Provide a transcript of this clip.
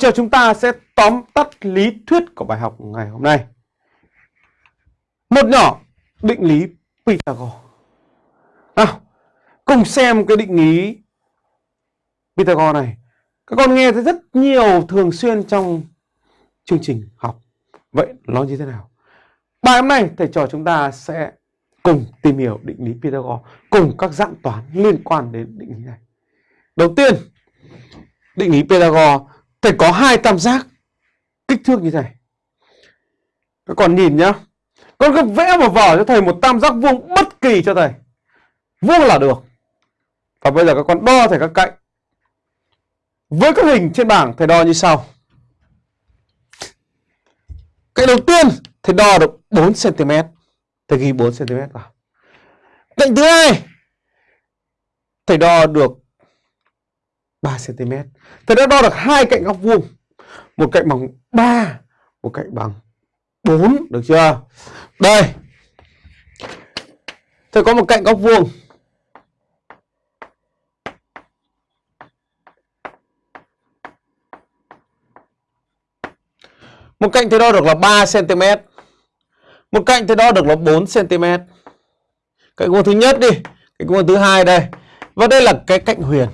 Giờ chúng ta sẽ tóm tắt lý thuyết của bài học ngày hôm nay. Một nhỏ định lý Pythagore. Nào, cùng xem cái định lý Pythagore này. Các con nghe thấy rất nhiều thường xuyên trong chương trình học. Vậy nó như thế nào? Bài hôm nay thầy trò chúng ta sẽ cùng tìm hiểu định lý Pythagore cùng các dạng toán liên quan đến định lý này. Đầu tiên, định lý Pythagore phải có hai tam giác kích thước như này. Các con nhìn nhá. Con cứ vẽ vào vở cho thầy một tam giác vuông bất kỳ cho thầy. Vuông là được. Và bây giờ các con đo thầy các cạnh. Với các hình trên bảng, thầy đo như sau. Cạnh đầu tiên, thầy đo được 4 cm. Thầy ghi 4 cm vào. Cạnh thứ hai, thầy đo được 3 cm. Thầy đã đo được hai cạnh góc vuông. Một cạnh bằng 3, một cạnh bằng 4, được chưa? Đây. Thầy có một cạnh góc vuông. Một cạnh thì đo được là 3 cm. Một cạnh thì đo được là 4 cm. Cạnh vuông thứ nhất đi, cạnh vuông thứ hai đây. Và đây là cái cạnh huyền.